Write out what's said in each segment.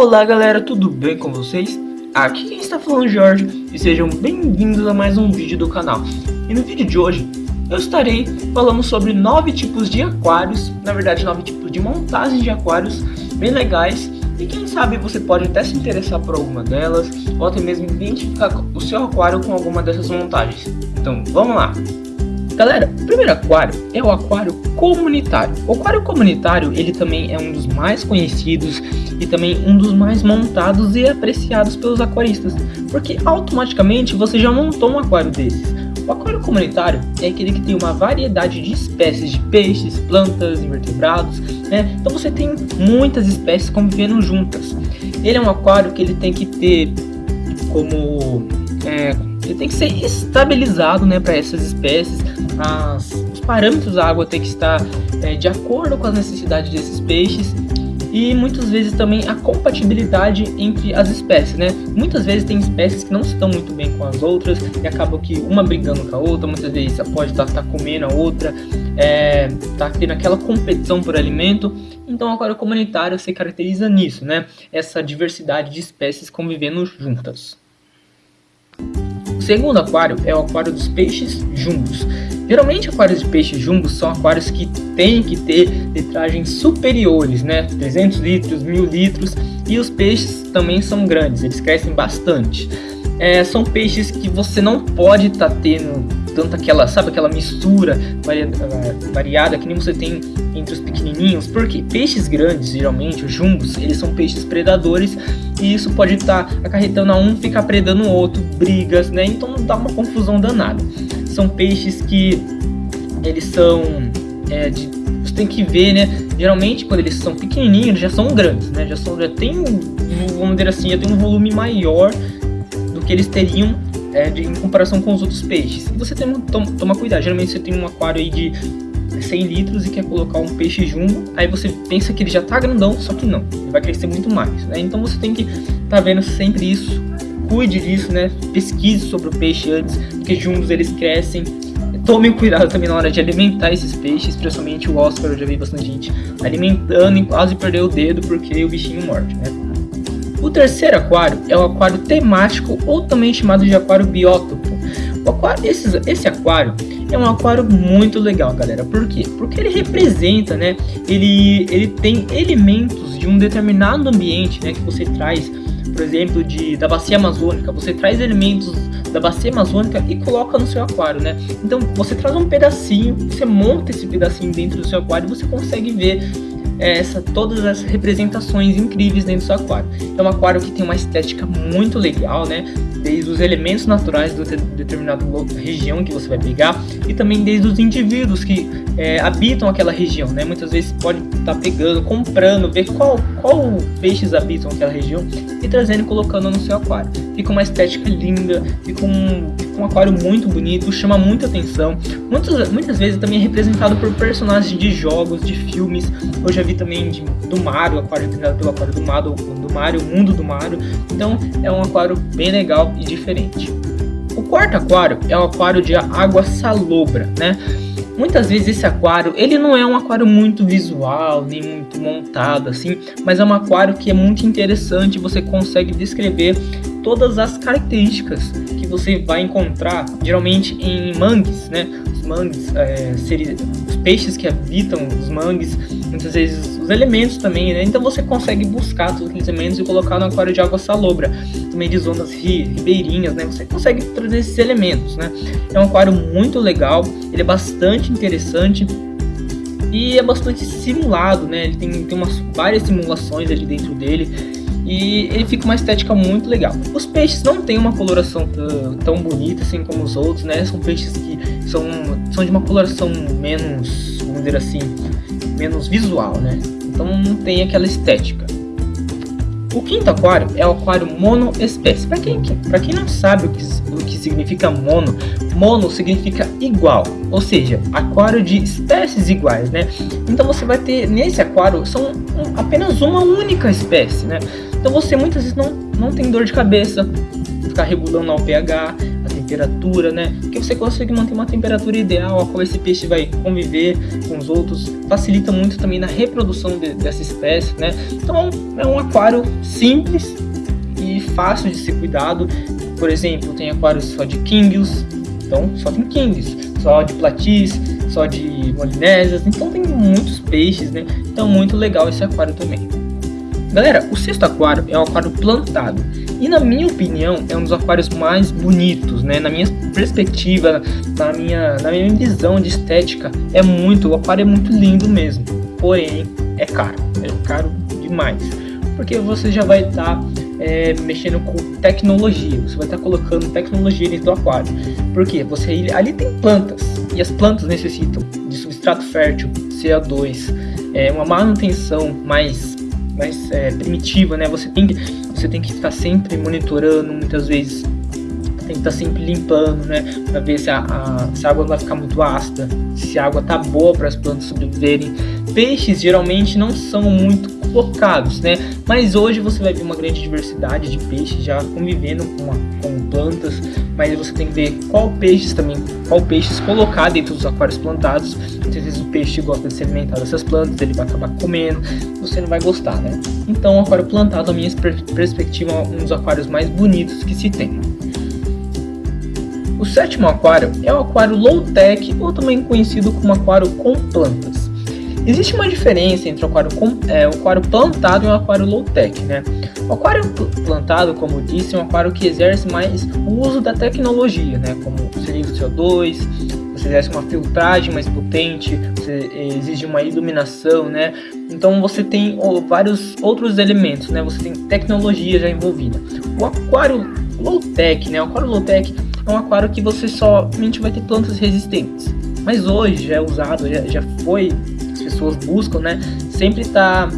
Olá galera, tudo bem com vocês? Aqui quem está falando é o Jorge e sejam bem-vindos a mais um vídeo do canal. E no vídeo de hoje eu estarei falando sobre nove tipos de aquários, na verdade nove tipos de montagens de aquários bem legais e quem sabe você pode até se interessar por alguma delas ou até mesmo identificar o seu aquário com alguma dessas montagens. Então vamos lá! Galera, o primeiro aquário é o aquário comunitário. O aquário comunitário, ele também é um dos mais conhecidos e também um dos mais montados e apreciados pelos aquaristas, porque automaticamente você já montou um aquário desses. O aquário comunitário é aquele que tem uma variedade de espécies de peixes, plantas, invertebrados, né? Então você tem muitas espécies convivendo juntas. Ele é um aquário que ele tem que ter como é, ele tem que ser estabilizado, né, para essas espécies as, os parâmetros da água têm que estar é, de acordo com as necessidades desses peixes e muitas vezes também a compatibilidade entre as espécies, né? Muitas vezes tem espécies que não estão muito bem com as outras e acabam que uma brigando com a outra, muitas vezes pode estar tá, tá comendo a outra, é, tá tendo aquela competição por alimento. Então o aquário comunitário se caracteriza nisso, né? Essa diversidade de espécies convivendo juntas. O segundo aquário é o aquário dos peixes jumbos. Geralmente aquários de peixes jumbos são aquários que têm que ter litragens superiores, né? 300 litros, 1000 litros e os peixes também são grandes, eles crescem bastante. É, são peixes que você não pode estar tá tendo tanto aquela, sabe, aquela mistura variada, variada que nem você tem entre os pequenininhos, porque peixes grandes, geralmente, os jumbos, eles são peixes predadores e isso pode estar tá acarretando a um ficar predando o outro, brigas, né? Então dá uma confusão danada são peixes que eles são é, de, você tem que ver, né? Geralmente quando eles são pequenininhos, eles já são grandes, né? Já são já tem vamos dizer assim, já tem um volume maior do que eles teriam é, de, em comparação com os outros peixes. E você tem que tomar cuidado. Geralmente você tem um aquário aí de 100 litros e quer colocar um peixe jumbo, aí você pensa que ele já tá grandão, só que não, ele vai crescer muito mais, né? Então você tem que tá vendo sempre isso cuide disso, né? Pesquise sobre o peixe antes, porque juntos eles crescem. Tomem cuidado também na hora de alimentar esses peixes, principalmente o Oscar, eu já vi bastante gente alimentando e quase perdeu o dedo porque o bichinho morde, né? O terceiro aquário é o aquário temático ou também chamado de aquário biótopo. Aquário, esse, esse aquário é um aquário muito legal, galera. Por quê? Porque ele representa, né? Ele, ele tem elementos de um determinado ambiente, né? Que você traz por exemplo, de, da bacia amazônica, você traz elementos da bacia amazônica e coloca no seu aquário, né? Então você traz um pedacinho, você monta esse pedacinho dentro do seu aquário e você consegue ver essa, todas as representações incríveis dentro do seu aquário. É um aquário que tem uma estética muito legal, né? Desde os elementos naturais de determinada região que você vai pegar e também desde os indivíduos que é, habitam aquela região, né? Muitas vezes pode estar tá pegando, comprando, ver qual, qual peixes habitam aquela região e trazendo e colocando no seu aquário. Fica uma estética linda, fica um, um aquário muito bonito, chama muita atenção. Muitas, muitas vezes também é representado por personagens de jogos, de filmes. Eu já vi também de, do Mario, aquário representado pelo aquário do Mario, do Mario, o mundo do Mario. Então é um aquário bem legal e diferente. O quarto aquário é o aquário de água salobra, né? Muitas vezes esse aquário, ele não é um aquário muito visual, nem muito montado assim, mas é um aquário que é muito interessante, você consegue descrever todas as características que você vai encontrar geralmente em mangues, né? Os mangues, é, os peixes que habitam os mangues, muitas vezes os elementos também, né? Então você consegue buscar todos aqueles elementos e colocar no aquário de água salobra, também de zonas ri, ribeirinhas, né? Você consegue trazer esses elementos, né? É um aquário muito legal, ele é bastante interessante e é bastante simulado, né? Ele tem, tem umas várias simulações ali dentro dele e ele fica uma estética muito legal. Os peixes não têm uma coloração tão bonita assim como os outros, né? São peixes que são, são de uma coloração menos, vamos dizer assim, menos visual, né? Então não tem aquela estética. O quinto aquário é o aquário monoespécie. Para quem, pra quem não sabe o que, o que significa mono, mono significa igual, ou seja, aquário de espécies iguais, né? Então você vai ter, nesse aquário, são apenas uma única espécie, né? Então você muitas vezes não, não tem dor de cabeça, ficar regulando o pH, a temperatura, né? Que você consegue manter uma temperatura ideal a qual esse peixe vai conviver com os outros, facilita muito também na reprodução de, dessa espécie, né? Então é um aquário simples e fácil de ser cuidado. Por exemplo, tem aquários só de kingios, então só tem kingios, só de platis, só de molinésias, então tem muitos peixes, né? Então muito legal esse aquário também. Galera, o sexto aquário é um aquário plantado. E na minha opinião, é um dos aquários mais bonitos, né? Na minha perspectiva, na minha, na minha visão de estética, é muito, o aquário é muito lindo mesmo. Porém, é caro, é caro demais. Porque você já vai estar tá, é, mexendo com tecnologia, você vai estar tá colocando tecnologia dentro do aquário. Porque você ali tem plantas, e as plantas necessitam de substrato fértil, CO2, é, uma manutenção mais mais é, primitiva, né? Você tem você tem que estar sempre monitorando, muitas vezes tem que estar sempre limpando, né? Para ver se a, a, se a água vai ficar muito ácida, se a água tá boa para as plantas sobreviverem. Peixes geralmente não são muito colocados, né? Mas hoje você vai ver uma grande diversidade de peixes já convivendo com, com plantas, mas você tem que ver qual peixes também, qual peixes colocar dentro dos aquários plantados. Às vezes o peixe gosta de se alimentar dessas plantas, ele vai acabar comendo, você não vai gostar, né? Então o aquário plantado, a minha perspectiva, é um dos aquários mais bonitos que se tem. O sétimo aquário é o aquário low-tech, ou também conhecido como aquário com plantas. Existe uma diferença entre o aquário, com, é, o aquário plantado e o aquário low-tech, né? O aquário plantado, como eu disse, é um aquário que exerce mais o uso da tecnologia, né? Como cilindro CO2, você exerce uma filtragem mais potente, você exige uma iluminação, né? Então você tem vários outros elementos, né? Você tem tecnologia já envolvida. O aquário low-tech, né? O aquário low-tech é um aquário que você somente vai ter plantas resistentes. Mas hoje já é usado, já, já foi pessoas buscam, né? Sempre tá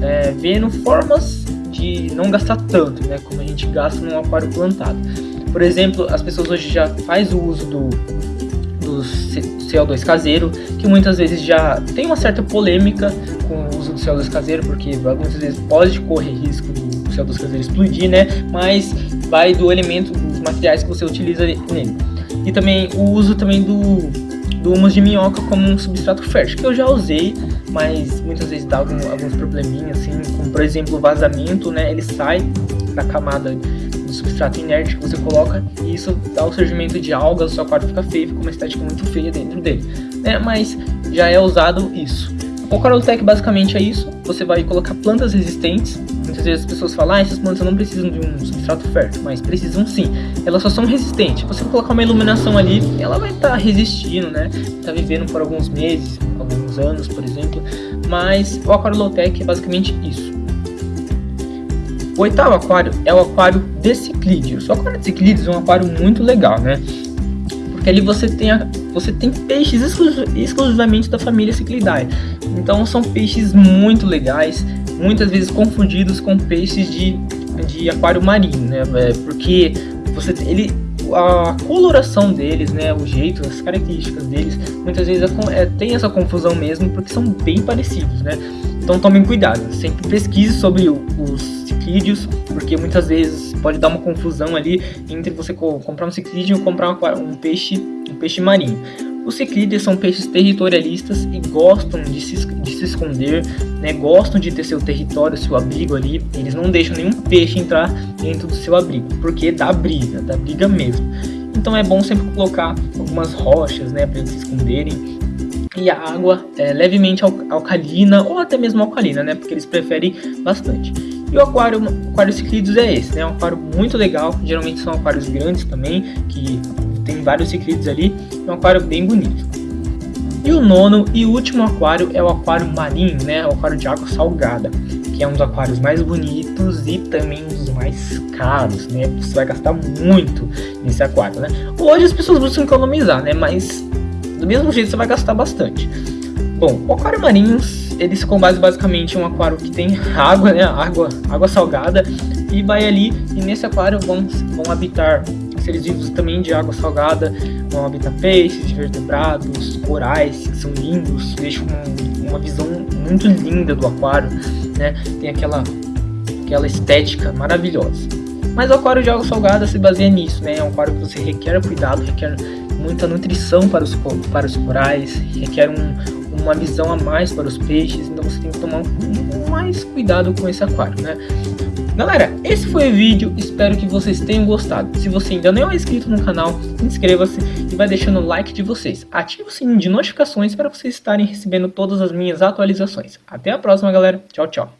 é, vendo formas de não gastar tanto, né? Como a gente gasta num aquário plantado. Por exemplo, as pessoas hoje já faz o uso do, do CO2 caseiro, que muitas vezes já tem uma certa polêmica com o uso do CO2 caseiro, porque muitas vezes pode correr risco do CO2 caseiro explodir, né? Mas vai do elemento, materiais que você utiliza nele. E também o uso também do do humus de minhoca como um substrato fértil, que eu já usei, mas muitas vezes dá algum, alguns probleminhas, assim, como por exemplo o vazamento, né, ele sai da camada do substrato inerte que você coloca e isso dá o surgimento de algas, o seu aquário fica feio, fica uma estética muito feia dentro dele, né, mas já é usado isso. O Coraltech basicamente é isso, você vai colocar plantas resistentes, muitas vezes as pessoas falam, ah, essas plantas não precisam de um substrato fértil, mas precisam sim, elas só são resistentes, você colocar uma iluminação ali, ela vai estar tá resistindo, né, tá vivendo por alguns meses, alguns anos, por exemplo, mas o aquário low-tech é basicamente isso. O oitavo aquário é o aquário de ciclídeos. O aquário de ciclídeos é um aquário muito legal, né? Porque ali você tem, a, você tem peixes exclusivamente da família Ciclidae. Então são peixes muito legais, muitas vezes confundidos com peixes de, de aquário marinho, né? É, porque você ele a coloração deles, né, o jeito, as características deles, muitas vezes é, é, tem essa confusão mesmo, porque são bem parecidos, né? Então tomem cuidado, sempre pesquise sobre os ciclídeos, porque muitas vezes pode dar uma confusão ali entre você comprar um ciclídeo e comprar um, um peixe, um peixe marinho. Os ciclídeos são peixes territorialistas e gostam de se, de se esconder, né? gostam de ter seu território, seu abrigo ali. Eles não deixam nenhum peixe entrar dentro do seu abrigo, porque dá briga, dá briga mesmo. Então é bom sempre colocar algumas rochas, né, para eles se esconderem. E a água é levemente alcalina ou até mesmo alcalina, né, porque eles preferem bastante. E o aquário, o aquário ciclídeos é esse, né, um aquário muito legal. Geralmente são aquários grandes também, que tem vários ciclídeos ali, é um aquário bem bonito. E o nono e último aquário é o aquário marinho, né, o aquário de água salgada, que é um dos aquários mais bonitos e também um dos mais caros, né, você vai gastar muito nesse aquário, né. Hoje as pessoas buscam economizar, né, mas mesmo jeito você vai gastar bastante. Bom, o aquário marinho, ele se combate basicamente um aquário que tem água, né, água, água salgada, e vai ali, e nesse aquário vão, vão habitar seres vivos também de água salgada, vão habitar peixes, vertebrados, corais, que são lindos, deixam uma, uma visão muito linda do aquário, né? Tem aquela, aquela estética maravilhosa. Mas o aquário de água salgada se baseia nisso, né? É um aquário que você requer cuidado, requer muita nutrição para os, para os corais, requer um, uma visão a mais para os peixes, então você tem que tomar um, mais cuidado com esse aquário, né? Galera, esse foi o vídeo, espero que vocês tenham gostado. Se você ainda não é inscrito no canal, inscreva-se e vai deixando o like de vocês. Ative o sininho de notificações para vocês estarem recebendo todas as minhas atualizações. Até a próxima, galera. Tchau, tchau.